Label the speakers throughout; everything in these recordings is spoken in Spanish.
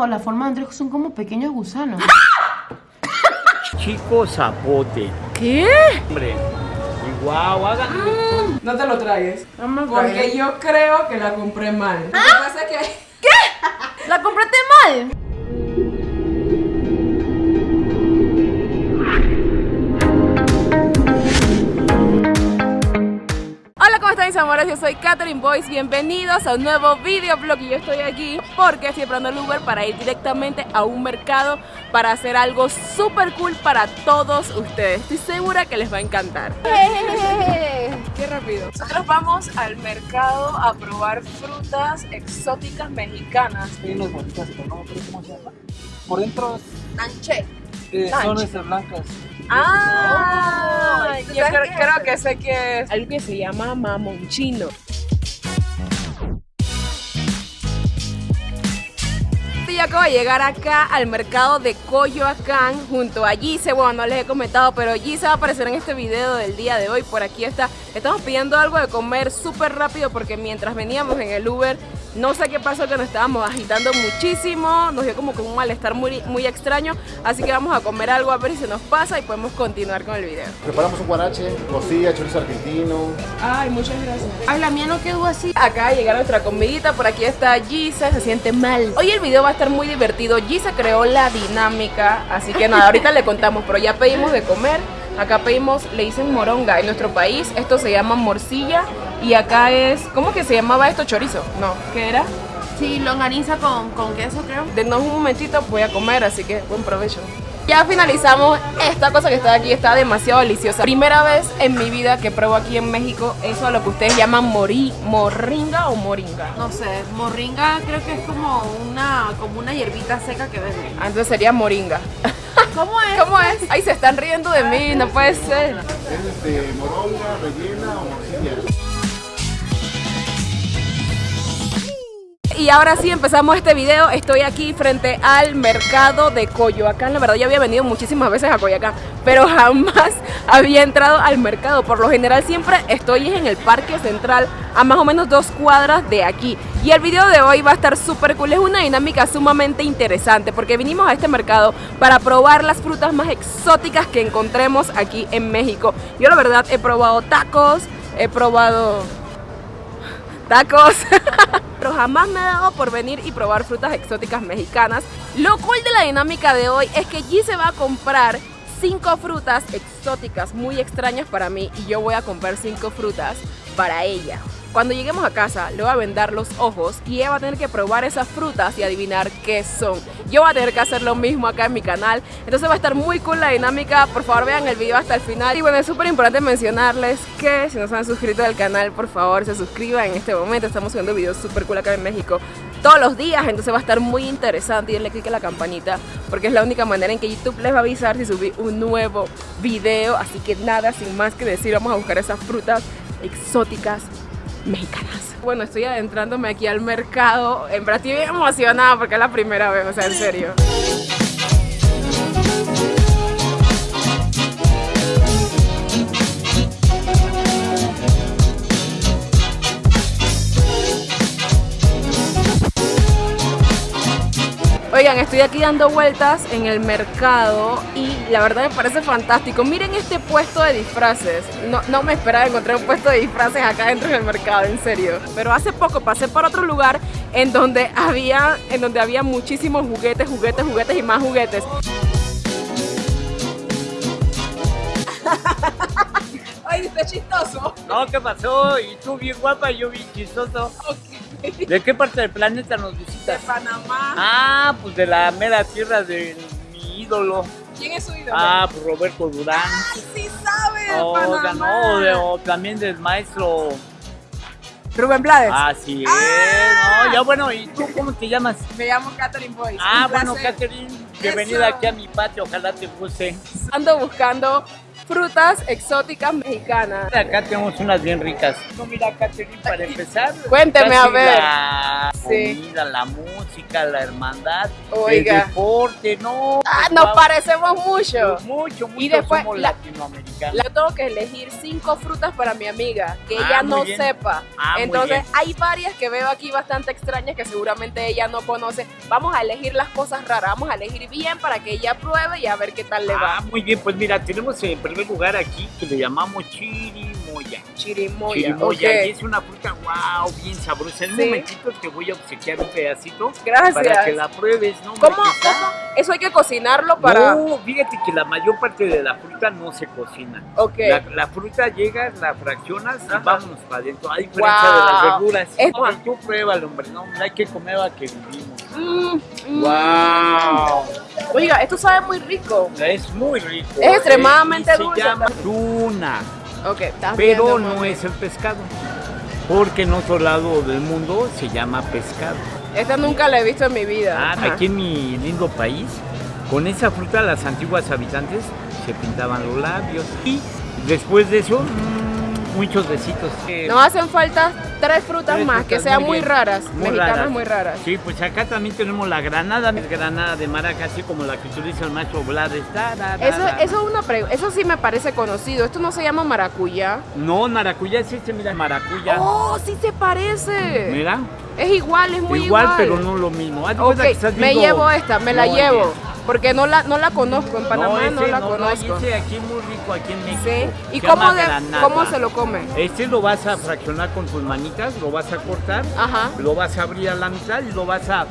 Speaker 1: o la forma de Andrés son como pequeños gusanos.
Speaker 2: Chico zapote.
Speaker 3: ¿Qué?
Speaker 2: Hombre. Guau, hagan.
Speaker 4: No te lo tragues. Porque yo creo que la compré mal. Lo que pasa es que
Speaker 3: ¿La compraste mal? ¿Cómo están mis amores? Yo soy Catherine Boyce, bienvenidos a un nuevo videoblog y yo estoy aquí porque estoy esperando el Uber para ir directamente a un mercado para hacer algo súper cool para todos ustedes. Estoy segura que les va a encantar. ¡Qué rápido! Nosotros vamos al mercado a probar frutas exóticas mexicanas.
Speaker 5: Hay unas bonitas, pero no me acuerdo cómo se llama. Por dentro
Speaker 3: Nanche.
Speaker 5: Eh, son estas blancas.
Speaker 3: Ah,
Speaker 4: ¿tú
Speaker 3: yo creo, creo que sé que es algo que se llama mamonchino. Yo acabo de llegar acá al mercado de Coyoacán junto a Gise. Bueno, no les he comentado, pero Gise va a aparecer en este video del día de hoy. Por aquí está. Estamos pidiendo algo de comer súper rápido porque mientras veníamos en el Uber, no sé qué pasó que nos estábamos agitando muchísimo. Nos dio como que un malestar muy, muy extraño. Así que vamos a comer algo a ver si se nos pasa y podemos continuar con el video.
Speaker 6: Preparamos un guarache, costilla, chorizo argentino.
Speaker 3: Ay, muchas gracias.
Speaker 1: Ay, la mía no quedó así.
Speaker 3: Acá llega nuestra comidita, por aquí está Gisa, se siente mal. Hoy el video va a estar muy divertido. Gisa creó la dinámica, así que nada, ahorita le contamos, pero ya pedimos de comer. Acá pedimos, le dicen moronga en nuestro país, esto se llama morcilla y acá es, ¿cómo que se llamaba esto? Chorizo. No, ¿qué era?
Speaker 1: Sí, longaniza con, con queso, creo.
Speaker 3: Denos un momentito, voy a comer, así que buen provecho. Ya finalizamos esta cosa que está aquí, está demasiado deliciosa. Primera vez en mi vida que pruebo aquí en México eso a lo que ustedes llaman morí, morringa o moringa.
Speaker 1: No sé, morringa creo que es como una, como una hierbita seca que venden.
Speaker 3: Ah, Entonces sería moringa.
Speaker 1: ¿Cómo es?
Speaker 3: ¿Cómo es? Ay, se están riendo de mí, no puede ser.
Speaker 6: Es de moronga, rellena o morcilla.
Speaker 3: Y ahora sí empezamos este video. Estoy aquí frente al mercado de Coyoacán. La verdad, yo había venido muchísimas veces a Coyoacán, pero jamás había entrado al mercado. Por lo general, siempre estoy en el parque central, a más o menos dos cuadras de aquí. Y el video de hoy va a estar súper cool. Es una dinámica sumamente interesante porque vinimos a este mercado para probar las frutas más exóticas que encontremos aquí en México. Yo, la verdad, he probado tacos, he probado tacos. Pero jamás me ha dado por venir y probar frutas exóticas mexicanas. Lo cool de la dinámica de hoy es que G se va a comprar cinco frutas exóticas muy extrañas para mí y yo voy a comprar cinco frutas para ella. Cuando lleguemos a casa le voy a vendar los ojos y ella va a tener que probar esas frutas y adivinar qué son. Yo voy a tener que hacer lo mismo acá en mi canal. Entonces va a estar muy cool la dinámica. Por favor vean el video hasta el final. Y bueno, es súper importante mencionarles que si no se han suscrito al canal, por favor se suscriban en este momento. Estamos subiendo videos súper cool acá en México todos los días. Entonces va a estar muy interesante. Y denle click a la campanita porque es la única manera en que YouTube les va a avisar si subí un nuevo video. Así que nada, sin más que decir, vamos a buscar esas frutas exóticas mexicanas. Bueno, estoy adentrándome aquí al mercado. En verdad estoy emocionada porque es la primera vez, o sea, en serio. Oigan, estoy aquí dando vueltas en el mercado y la verdad me parece fantástico. Miren este puesto de disfraces. No, no me esperaba encontrar un puesto de disfraces acá dentro del mercado, en serio. Pero hace poco pasé por otro lugar en donde había, en donde había muchísimos juguetes, juguetes, juguetes y más juguetes. Ay, está chistoso.
Speaker 2: No, ¿qué pasó? Y tú bien guapa y yo bien chistoso. ¿De qué parte del planeta nos
Speaker 3: De
Speaker 2: visitas?
Speaker 3: Panamá.
Speaker 2: Ah, pues de la mera tierra de mi ídolo.
Speaker 3: ¿Quién es su ídolo?
Speaker 2: Ah, pues Roberto Durán.
Speaker 3: Ay, sí sabe de Panamá.
Speaker 2: de- o también del maestro.
Speaker 3: Rubén Blades.
Speaker 2: Así es.
Speaker 3: Ah.
Speaker 2: No, ya bueno, ¿y tú cómo te llamas?
Speaker 3: Me llamo Catherine Boyce.
Speaker 2: Ah, bueno. Catherine, bienvenida
Speaker 3: Eso.
Speaker 2: aquí a mi patio, ojalá te guste.
Speaker 3: Ando buscando frutas exóticas mexicanas.
Speaker 2: Acá tenemos unas bien ricas. No, mira, Catherine, para empezar.
Speaker 3: Cuénteme, a ver.
Speaker 2: la
Speaker 3: Sí.
Speaker 2: comida, la música, la hermandad,
Speaker 3: Oiga.
Speaker 2: el deporte, no.
Speaker 3: Ah,
Speaker 2: pues,
Speaker 3: nos parecemos mucho.
Speaker 2: pues, mucho, mucho
Speaker 3: Y después
Speaker 2: somos
Speaker 3: la-
Speaker 2: latinoamericanos.
Speaker 3: Tengo que elegir cinco frutas para mi amiga, que
Speaker 2: Ah,
Speaker 3: ella no
Speaker 2: bien.
Speaker 3: sepa.
Speaker 2: Ah,
Speaker 3: Entonces, hay varias que veo aquí bastante extrañas que seguramente ella no conoce. Vamos a elegir las cosas raras, vamos a elegir bien para que ella pruebe y a ver qué tal le
Speaker 2: Ah,
Speaker 3: va.
Speaker 2: muy bien, pues mira, tenemos en primer lugar aquí que le llamamos chirimoya.
Speaker 3: Chirimoya.
Speaker 2: Y es una fruta, wow, bien sabrosa. En un
Speaker 3: Sí.
Speaker 2: momentito te voy a obsequiar un pedacito
Speaker 3: Gracias.
Speaker 2: para que la pruebes, ¿no?
Speaker 3: ¿Cómo? Eso hay que cocinarlo para...
Speaker 2: No, fíjate que la mayor parte de la fruta no se cocina.
Speaker 3: Ok.
Speaker 2: La, la fruta llegas, la fraccionas y vámonos para adentro. A diferencia de
Speaker 3: Wow.
Speaker 2: las verduras.
Speaker 3: Es-
Speaker 2: No, tú pruébalo, hombre. No, hay que comer a que vivimos.
Speaker 3: Mm, mm.
Speaker 2: ¡Wow!
Speaker 3: Oiga, esto sabe muy rico.
Speaker 2: Es muy rico.
Speaker 3: Es extremadamente
Speaker 2: ¿eh?
Speaker 3: Dulce
Speaker 2: Se llama tuna, Pero no es el pescado. Porque en otro lado del mundo se llama pescado.
Speaker 3: Esta nunca la he visto en mi vida.
Speaker 2: Ah,
Speaker 3: Ajá.
Speaker 2: aquí en mi lindo país, con esa fruta las antiguas habitantes se pintaban los labios. Y después de eso, muchos besitos. Eh,
Speaker 3: Nos hacen falta tres frutas
Speaker 2: Tres
Speaker 3: más que sean
Speaker 2: muy
Speaker 3: raras,
Speaker 2: Muy
Speaker 3: mexicanas
Speaker 2: raras.
Speaker 3: muy raras.
Speaker 2: Sí, pues acá también tenemos la granada, es granada de maraca, así como la que utiliza el macho Blades.
Speaker 3: Eso, eso es una pregunta, eso sí me parece conocido. Esto no se llama maracuyá.
Speaker 2: No, maracuyá es este, mira, maracuyá.
Speaker 3: Oh, sí se parece.
Speaker 2: Mira,
Speaker 3: Es igual, es muy
Speaker 2: igual,
Speaker 3: igual.
Speaker 2: pero no lo mismo. Haz de
Speaker 3: Ok,
Speaker 2: cuenta que estás
Speaker 3: me llevo esta, me la llevo.
Speaker 2: bien.
Speaker 3: Porque no la, no la conozco, en Panamá no,
Speaker 2: ese
Speaker 3: la
Speaker 2: no,
Speaker 3: conozco.
Speaker 2: ese aquí muy rico, aquí en México.
Speaker 3: sí. ¿Y cómo, de- cómo se lo come?
Speaker 2: Este lo vas a fraccionar con tus manitas, lo vas a cortar,
Speaker 3: Ajá.
Speaker 2: lo vas a abrir a la mitad y lo vas a...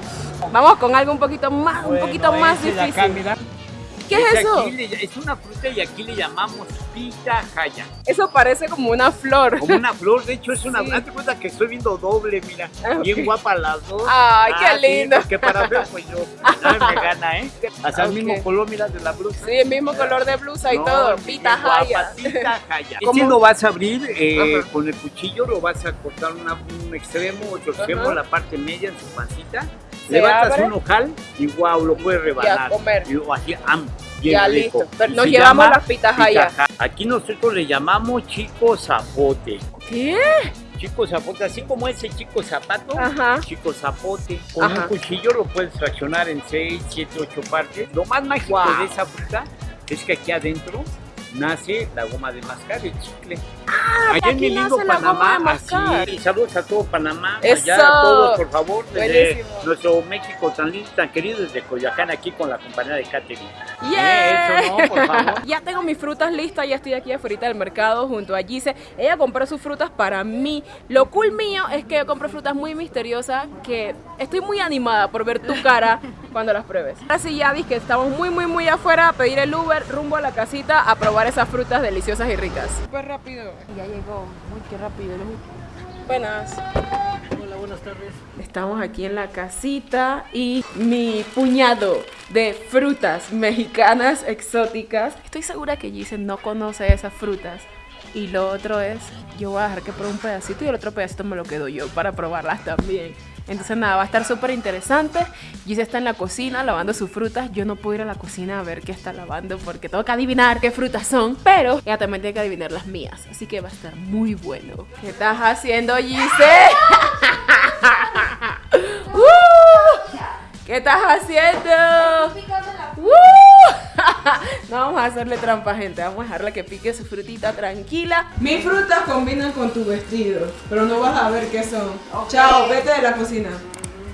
Speaker 3: Vamos con algo un poquito más, un
Speaker 2: Bueno,
Speaker 3: poquito más difícil. ¿Qué es
Speaker 2: Ese
Speaker 3: eso?
Speaker 2: aquí le- es una fruta y aquí le llamamos pitahaya.
Speaker 3: Eso parece como una flor.
Speaker 2: Como una flor, de hecho es una...
Speaker 3: Sí.
Speaker 2: Haz de cuenta que estoy viendo doble, mira.
Speaker 3: Ah,
Speaker 2: Bien guapa las dos.
Speaker 3: Ay, qué
Speaker 2: Ah, sí,
Speaker 3: lindo.
Speaker 2: que para feo pues yo. No me gana, ¿eh? Hasta el
Speaker 3: Ok.
Speaker 2: mismo color, mira, de la blusa.
Speaker 3: Sí, el mismo color de blusa y
Speaker 2: No,
Speaker 3: todo.
Speaker 2: pitahaya.
Speaker 3: ¿Cómo?
Speaker 2: Este lo vas a abrir eh, con el cuchillo, lo vas a cortar una- un extremo, otro extremo,
Speaker 3: Ajá.
Speaker 2: la parte media en su pancita. Levantas
Speaker 3: abre.
Speaker 2: un ojal y wow, lo puedes rebanar.
Speaker 3: comer.
Speaker 2: Y así, am, bien
Speaker 3: Ya
Speaker 2: rico.
Speaker 3: listo. Pero
Speaker 2: Y
Speaker 3: nos llevamos las pitahaya.
Speaker 2: pitahaya. Aquí nosotros le llamamos chico zapote.
Speaker 3: ¿Qué?
Speaker 2: Chico zapote, así como ese chico zapato,
Speaker 3: Ajá.
Speaker 2: chico zapote. Con
Speaker 3: Ajá.
Speaker 2: un cuchillo lo puedes fraccionar en 6, 7, 8 partes. Lo más mágico
Speaker 3: Wow.
Speaker 2: de esa fruta es que aquí adentro nace la goma de mascar, el chicle. allá en mi lindo Panamá, así. Saludos a todo Panamá,
Speaker 3: Eso.
Speaker 2: allá a todos, por favor, desde
Speaker 3: Buenísimo.
Speaker 2: nuestro México tan lindo, tan querido, desde Coyoacán, aquí con la compañía de Catherine.
Speaker 3: Yeah.
Speaker 2: Eso no, por favor.
Speaker 3: Ya tengo mis frutas listas, ya estoy aquí afuera del mercado junto a Gise. Ella compró sus frutas para mí. Lo cool mío es que yo compro frutas muy misteriosas que estoy muy animada por ver tu cara cuando las pruebes. Ahora sí ya dije que estamos muy muy muy afuera a pedir el Uber rumbo a la casita a probar esas frutas deliciosas y ricas. Súper rápido. Ya llegó, muy qué rápido. Buenas.
Speaker 5: Buenas tardes.
Speaker 3: Estamos aquí en la casita y mi puñado de frutas mexicanas exóticas. Estoy segura que Gise no conoce esas frutas. Y lo otro es, yo voy a dejar que pruebe un pedacito y el otro pedacito me lo quedo yo para probarlas también. Entonces nada, va a estar súper interesante. Gise está en la cocina lavando sus frutas. Yo no puedo ir a la cocina a ver qué está lavando porque tengo que adivinar qué frutas son. Pero ella también tiene que adivinar las mías. Así que va a estar muy bueno. ¿Qué estás haciendo, Gise? ¿Qué estás haciendo? ¡Uh! No vamos a hacerle trampa, gente. Vamos a dejarle que pique su frutita tranquila.
Speaker 4: Mis frutas combinan con tu vestido, pero no vas a ver qué son. Chao, vete de la cocina.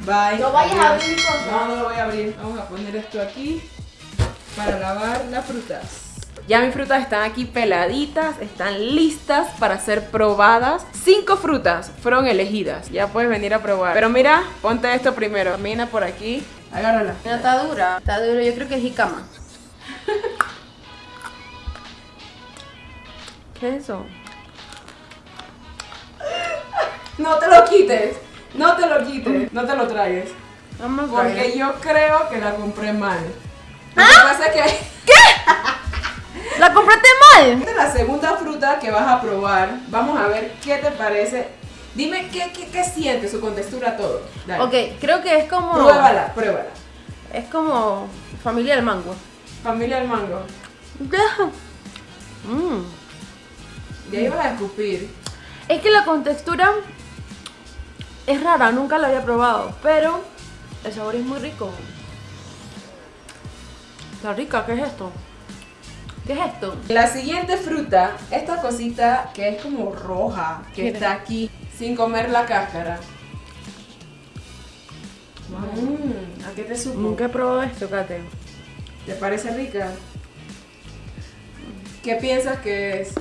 Speaker 4: Bye.
Speaker 3: No vayas a abrir cosas.
Speaker 4: No, no lo voy a abrir. Vamos a poner esto aquí para lavar las frutas.
Speaker 3: Ya mis frutas están aquí peladitas, están listas para ser probadas. Cinco frutas fueron elegidas. Ya puedes venir a probar. Pero mira, ponte esto primero. Camina por aquí. Agárrala.
Speaker 1: Mira, está dura. Está dura, yo creo que es jicama.
Speaker 3: ¿Qué es eso?
Speaker 4: No te lo quites. No te lo quites. No te lo tragues.
Speaker 1: Vamos
Speaker 4: Porque yo creo que la compré mal. Lo
Speaker 3: ¿Ah?
Speaker 4: que pasa es que
Speaker 1: ¡La compraste mal!
Speaker 4: esta es la segunda fruta que vas a probar. Vamos a ver qué te parece. Dime qué, qué, qué sientes, su contextura, todo. Dale.
Speaker 1: Ok, creo que es como.
Speaker 4: Pruébala, pruébala.
Speaker 1: Es como familia del mango.
Speaker 4: Familia del mango.
Speaker 1: Mm.
Speaker 4: Y ahí vas a escupir.
Speaker 1: Es que la contextura Es rara, nunca la había probado, pero el sabor es muy rico. Está rica, ¿qué es esto? ¿Qué es esto?
Speaker 3: La siguiente fruta, esta cosita que es como roja, que está aquí, sin comer la cáscara. Mm, ¿A qué te supo?
Speaker 1: Nunca he probado esto, Kate.
Speaker 3: ¿Te parece rica? ¿Qué piensas que es?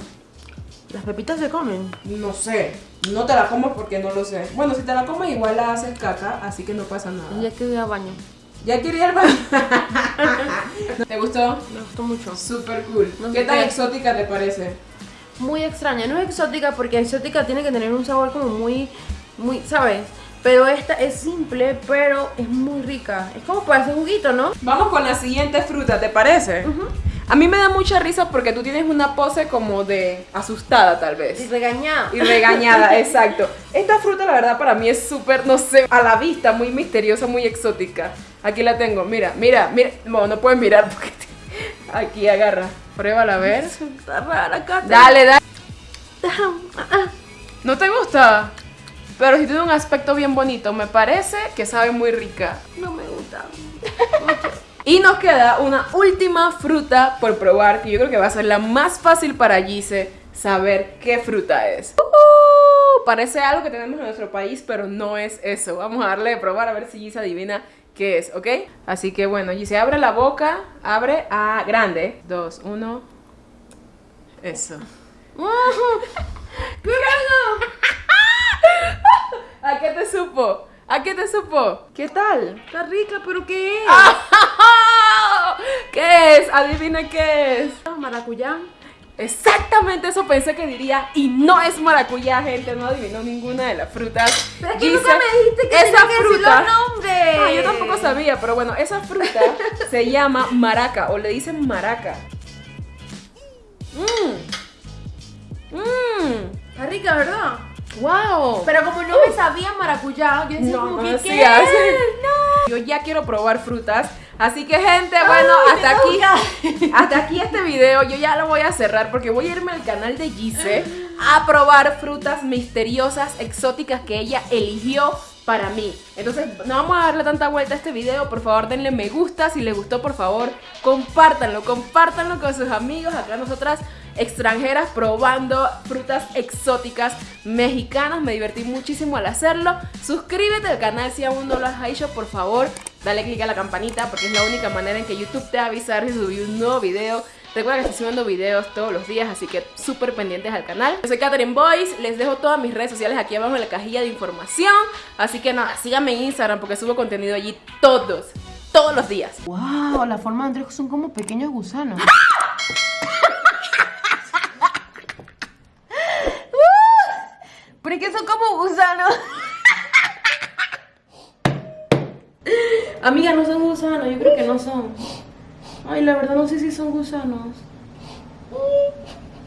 Speaker 1: ¿Las pepitas se comen?
Speaker 3: No sé. No te la comes porque no lo sé. Bueno, si te la comes igual la haces caca, así que no pasa nada.
Speaker 1: Ya que voy a baño.
Speaker 3: ¿Ya quería ir al baño? ¿Te gustó?
Speaker 1: Me gustó mucho.
Speaker 3: Súper cool.
Speaker 1: No
Speaker 3: ¿Qué tan
Speaker 1: qué.
Speaker 3: exótica te parece?
Speaker 1: Muy extraña. No es exótica porque exótica tiene que tener un sabor como muy, muy, ¿sabes? Pero esta es simple, pero es muy rica. Es como para hacer juguito, ¿no?
Speaker 3: Vamos con la siguiente fruta, ¿te parece? A mí me da mucha risa porque tú tienes una pose como de asustada tal
Speaker 1: Y
Speaker 3: vez.
Speaker 1: regañada.
Speaker 3: Y regañada, exacto. Esta fruta la verdad para mí es súper, no sé, a la vista, muy misteriosa, muy exótica. Aquí la tengo, mira, mira, mira. No, no puedes mirar porque te- Aquí agarra. Pruébala a ver.
Speaker 1: Está rara, Kate.
Speaker 3: Dale, dale. ¿No te gusta? Pero si tiene un aspecto bien bonito, me parece que sabe muy rica.
Speaker 1: No me gusta.
Speaker 3: Y nos queda una última fruta por probar, que yo creo que va a ser la más fácil para Gise saber qué fruta es. ¡Uhú! Parece algo que tenemos en nuestro país, pero no es eso. Vamos a darle de probar a ver si Gise adivina qué es, ¿ok? Así que bueno, Gise, abre la boca, abre a grande. Dos, uno. Eso.
Speaker 1: ¡Qué rico!
Speaker 3: ¿A qué te supo? ¿A qué te supo? ¿Qué tal?
Speaker 1: Está rica, pero ¿qué es?
Speaker 3: ¿Qué es? Adivina qué es.
Speaker 1: Maracuyá.
Speaker 3: Exactamente eso pensé que diría y no es maracuyá, gente, no adivinó ninguna de las frutas.
Speaker 1: Pero es que nunca me dijiste que
Speaker 3: esa
Speaker 1: tenía que
Speaker 3: fruta.
Speaker 1: los nombres.
Speaker 3: Ah, yo tampoco sabía, pero bueno, esa fruta se llama maraca o le dicen maraca. Mmm. Mmm.
Speaker 1: Está rica, ¿verdad?
Speaker 3: Wow.
Speaker 1: Pero como no me sabía maracuyá, yo decía
Speaker 3: No
Speaker 1: como que, ¿qué es?
Speaker 3: Yo ya quiero probar frutas. Así que gente, bueno,
Speaker 1: Ay,
Speaker 3: hasta aquí. Hasta aquí este video. Yo ya lo voy a cerrar porque voy a irme al canal de Gise a probar frutas misteriosas, exóticas que ella eligió para mí. Entonces, no vamos a darle tanta vuelta a este video. Por favor, denle me gusta. Si les gustó, por favor, compártanlo. Compártanlo con sus amigos. Acá nosotras extranjeras probando frutas exóticas mexicanas. Me divertí muchísimo al hacerlo. Suscríbete al canal si aún no lo has hecho, por favor. Dale click a la campanita porque es la única manera en que YouTube te va a avisar si subí un nuevo video. Recuerda que estoy subiendo videos todos los días, así que súper pendientes al canal. Yo soy Katherine Boyce, les dejo todas mis redes sociales aquí abajo en la cajilla de información. Así que nada, síganme en Instagram porque subo contenido allí todos, todos los días.
Speaker 1: Wow, la forma de Andrés son como pequeños gusanos. Pero es que son como gusanos. Amiga, no son gusanos, yo creo que no son. Ay, la verdad no sé si son gusanos.